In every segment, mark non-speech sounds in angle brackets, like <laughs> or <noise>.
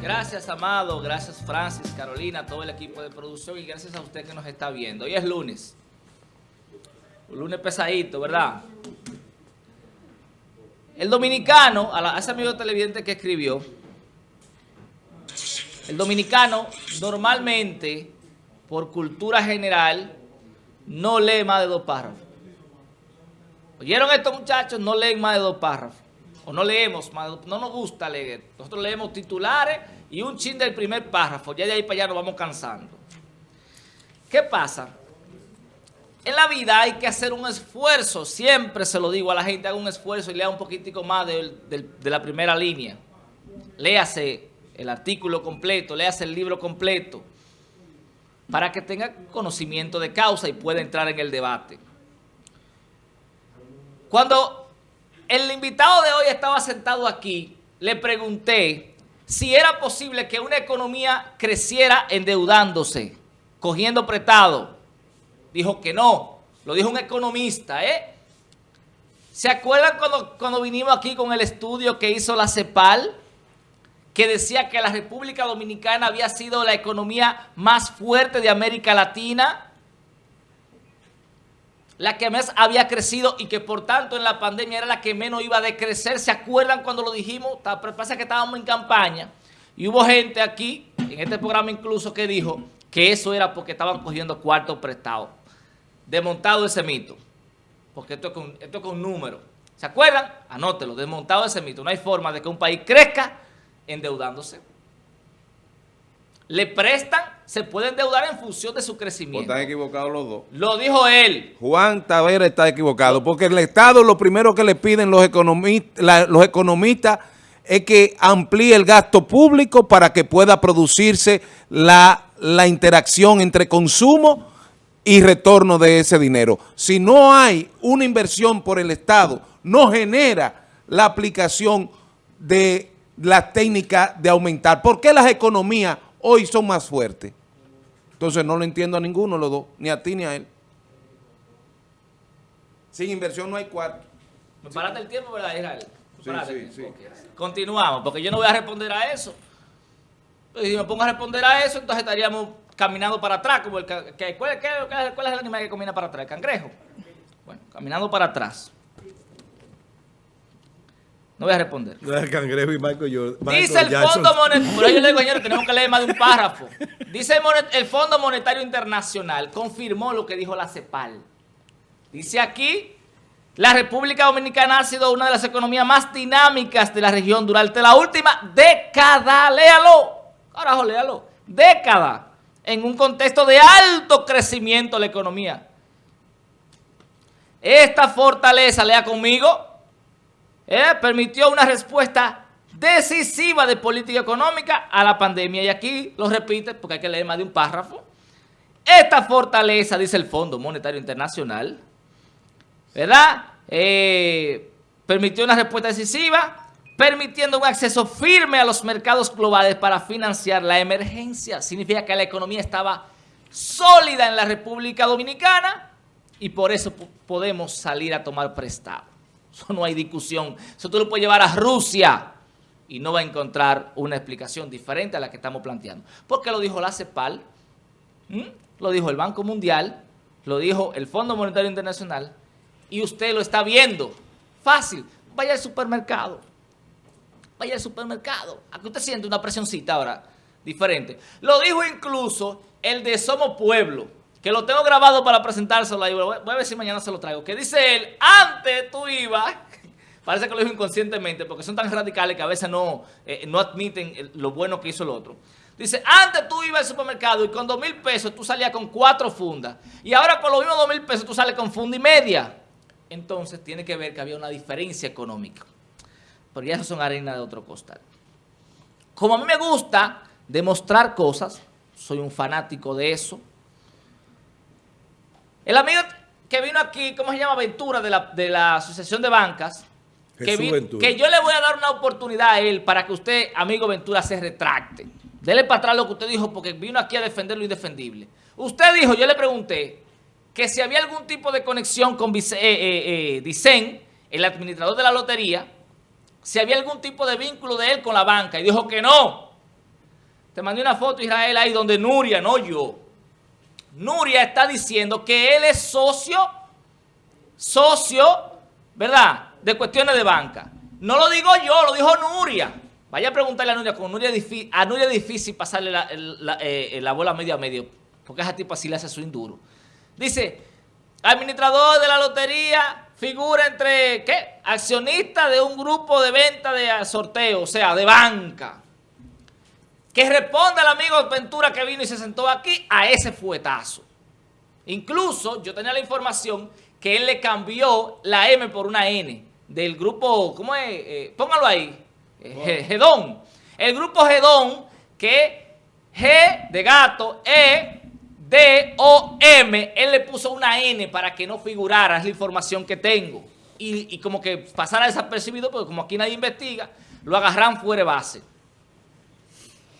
Gracias, Amado. Gracias, Francis, Carolina, todo el equipo de producción y gracias a usted que nos está viendo. Hoy es lunes. Un lunes pesadito, ¿verdad? El dominicano, a, la- a ese amigo televidente que escribió, el dominicano normalmente, por cultura general, no lee más de dos párrafos. ¿Oyeron estos muchachos? No leen más de dos párrafos. O no leemos de no nos gusta leer. Nosotros leemos titulares y un chin del primer párrafo. Ya de ahí para allá nos vamos cansando. ¿Qué pasa? En la vida hay que hacer un esfuerzo. Siempre se lo digo a la gente, haga un esfuerzo y lea un poquitico más del- del- de la primera línea. Léase el artículo completo, léase el libro completo, para que tenga conocimiento de causa y pueda entrar en el debate. Cuando el invitado de hoy estaba sentado aquí, le pregunté si era posible que una economía creciera endeudándose, cogiendo prestado. Dijo que no, lo dijo un economista, ¿eh? ¿Se acuerdan cuando, cuando vinimos aquí con el estudio que hizo la CEPAL? Que decía que la República Dominicana había sido la economía más fuerte de América Latina la que más había crecido y que por tanto en la pandemia era la que menos iba a decrecer. ¿Se acuerdan cuando lo dijimos? Pasa que estábamos en campaña y hubo gente aquí, en este programa incluso, que dijo que eso era porque estaban cogiendo cuartos prestados. Desmontado ese mito, porque esto es con, esto es con números. ¿Se acuerdan? Anótelo, desmontado ese mito. No hay forma de que un país crezca endeudándose. Le prestan, se puede endeudar en función de su O crecimiento. están equivocados los dos. Lo dijo él. Juan Tavera está equivocado, porque el Estado lo primero que le piden los economistas, la- los economistas es que amplíe el gasto público para que pueda producirse la, la interacción entre consumo y retorno de ese dinero. Si no hay una inversión por el Estado, no genera la aplicación de la técnica de aumentar. ¿Por qué las economías hoy son más fuertes? Entonces no lo entiendo a ninguno los dos, ni a ti ni a él. Sin inversión no hay cuarto. ¿Me paraste el tiempo, verdad, Israel? ¿Me Sí, sí, sí. Continuamos, porque yo no voy a responder a eso. Y si me pongo a responder a eso, entonces estaríamos caminando para atrás. Como el que- ¿cuál, qué- cuál es el animal que camina para atrás? ¿El cangrejo? Bueno, caminando para atrás. No voy a responder. El cangrejo y Michael Jordan. Michael Dice el Jackson. Fondo Monetario, por ahí yo le digo, señores, tenemos que leer más de un párrafo. Dice el, monet- el Fondo Monetario Internacional, confirmó lo que dijo la CEPAL. Dice aquí, la República Dominicana ha sido una de las economías más dinámicas de la región durante la última década, léalo, carajo, léalo, década, en un contexto de alto crecimiento de la economía. Esta fortaleza, lea conmigo, eh, permitió una respuesta decisiva de política económica a la pandemia. Y aquí lo repite porque hay que leer más de un párrafo. Esta fortaleza, dice el Fondo Monetario Internacional, ¿verdad? Eh, permitió una respuesta decisiva, permitiendo un acceso firme a los mercados globales para financiar la emergencia. Significa que la economía estaba sólida en la República Dominicana y por eso po- podemos salir a tomar prestado. Eso no hay discusión. Eso tú lo puedes llevar a Rusia y no va a encontrar una explicación diferente a la que estamos planteando. Porque lo dijo la CEPAL, lo dijo el Banco Mundial, lo dijo el Fondo Monetario Internacional y usted lo está viendo. Fácil. Vaya al supermercado. Vaya al supermercado. Aquí usted siente una presioncita ahora diferente. Lo dijo incluso el de Somos Pueblo, que lo tengo grabado para presentárselo. Voy a ver si mañana se lo traigo. Que dice él, antes tú ibas, <laughs> parece que lo dijo inconscientemente, porque son tan radicales que a veces no, eh, no admiten el- lo bueno que hizo el otro. Dice, antes tú ibas al supermercado y con dos mil pesos tú salías con cuatro fundas. Y ahora con los mismos dos mil pesos tú sales con funda y media. Entonces tiene que ver que había una diferencia económica. Pero ya eso son harina de otro costal. Como a mí me gusta demostrar cosas, soy un fanático de eso. El amigo que vino aquí, ¿cómo se llama? Ventura, de la, de la Asociación de Bancas. Que, vi- que yo le voy a dar una oportunidad a él para que usted, amigo Ventura, se retracte. Dele para atrás lo que usted dijo porque vino aquí a defender lo indefendible. Usted dijo, yo le pregunté, que si había algún tipo de conexión con Vice- eh, eh, eh, Dicen, el administrador de la lotería, si había algún tipo de vínculo de él con la banca. Y dijo que no. te mandé una foto, Israel, ahí donde Nuria, no yo. Nuria está diciendo que él es socio, socio, ¿verdad?, de cuestiones de banca. No lo digo yo, lo dijo Nuria. Vaya a preguntarle a Nuria, con Nuria a Nuria es difícil pasarle la, eh, la bola medio a medio, porque esa tipo así le hace su induro. Dice, administrador de la lotería figura entre, ¿qué? Accionista de un grupo de venta de sorteo, o sea, de banca. Que responda al amigo Ventura que vino y se sentó aquí a ese fuetazo. Incluso yo tenía la información que él le cambió la M por una N del grupo, ¿cómo es? Eh, póngalo ahí, eh, Gedón. El grupo Gedón que G de gato, E D-O-M, él le puso una N para que no figurara, es la información que tengo. Y, como que pasara desapercibido, porque como aquí nadie investiga, lo agarran fuera de base.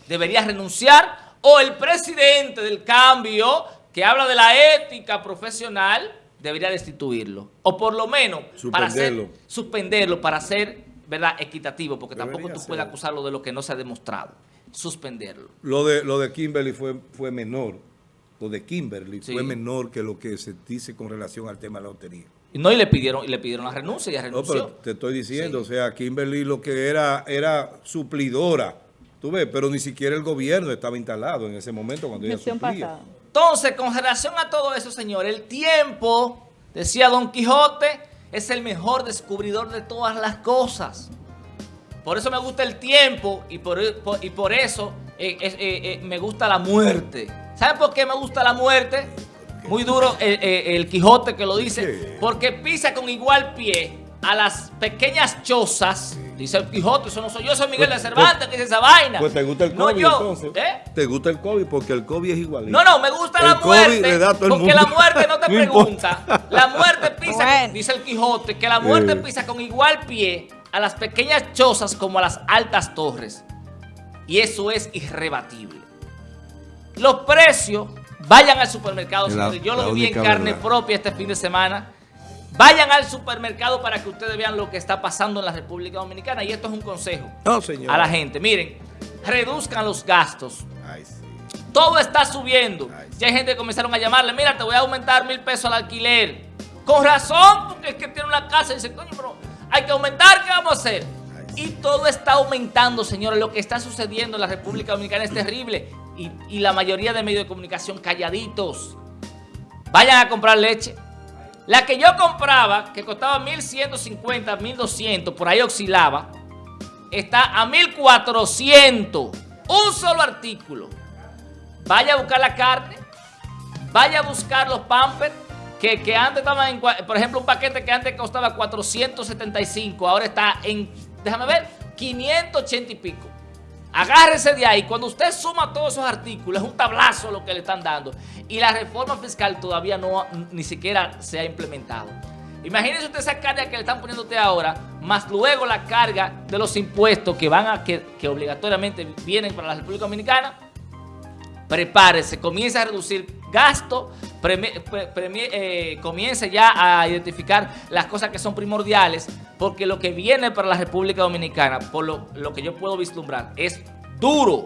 Debería renunciar o el presidente del cambio, que habla de la ética profesional, debería destituirlo. O por lo menos para suspenderlo para ser ¿verdad? equitativo, porque tampoco tú puedes acusarlo de lo que no se ha demostrado. Suspenderlo. Lo de, lo de Kimberly fue, fue menor de Kimberly fue menor que lo que se dice con relación al tema de la lotería. No, y le pidieron, y le pidieron la renuncia y ya renunció. No, pero te estoy diciendo, o sea, Kimberly lo que era, era suplidora, tú ves, pero ni siquiera el gobierno estaba instalado en ese momento cuando ella suplía. Entonces, con relación a todo eso, señor, el tiempo, decía Don Quijote, es el mejor descubridor de todas las cosas. Por eso me gusta el tiempo y por, y por eso eh, eh, eh, me gusta la muerte. ¿Saben por qué me gusta la muerte? Muy duro el, Quijote que lo dice. Porque pisa con igual pie a las pequeñas chozas. Dice el Quijote, eso no soy yo, soy Miguel de pues, Cervantes que dice esa vaina. Pues te gusta el COVID entonces. ¿Te gusta el COVID? Porque el COVID es igualito. No, no, me gusta la muerte. Porque la muerte no <laughs> te pregunta. La muerte pisa, dice el Quijote, que la muerte pisa con igual pie a las pequeñas chozas como a las altas torres. Y eso es irrebatible. Los precios, vayan al supermercado, yo lo vi en carne propia este fin de semana. Vayan al supermercado para que ustedes vean lo que está pasando en la República Dominicana. Y esto es un consejo a la gente. Miren, reduzcan los gastos. Todo está subiendo. ya hay gente que comenzaron a llamarle, mira, te voy a aumentar mil pesos al alquiler. Con razón, porque es que tiene una casa y dice, coño, pero hay que aumentar, ¿qué vamos a hacer? Y todo está aumentando, señores. Lo que está sucediendo en la República Dominicana es terrible. Y, la mayoría de medios de comunicación calladitos. Vayan a comprar leche. La que yo compraba, que costaba 1.150, 1.200, por ahí oscilaba, está a 1.400. Un solo artículo. Vaya a buscar la carne. Vaya a buscar los pampers. Que, que antes estaban en, por ejemplo, un paquete que antes costaba 475, ahora está en déjame ver, 580 y pico. Agárrese de ahí. Cuando usted suma todos esos artículos, es un tablazo lo que le están dando. Y la reforma fiscal todavía no ni siquiera se ha implementado. Imagínese usted esa carga que le están poniendo usted ahora, más luego la carga de los impuestos que van a que, que obligatoriamente vienen para la República Dominicana. Prepárese, comience a reducir gasto, eh, comience ya a identificar las cosas que son primordiales, porque lo que viene para la República Dominicana, por lo, que yo puedo vislumbrar, es duro,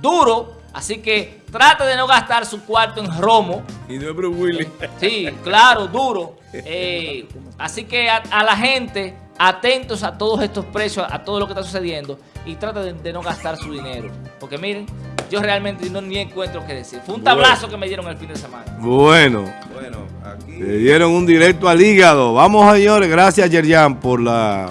duro, así que trate de no gastar su cuarto en romo. Y no es Willy. Sí, claro, duro. <laughs> Eh, así que a, la gente, atentos a todos estos precios, a todo lo que está sucediendo, y trate de no gastar su dinero, porque miren, yo realmente no ni encuentro qué decir. Fue un tablazo que me dieron el fin de semana. Bueno, bueno aquí... Le dieron un directo al hígado. Vamos, señores. Gracias, Yerjan, por la...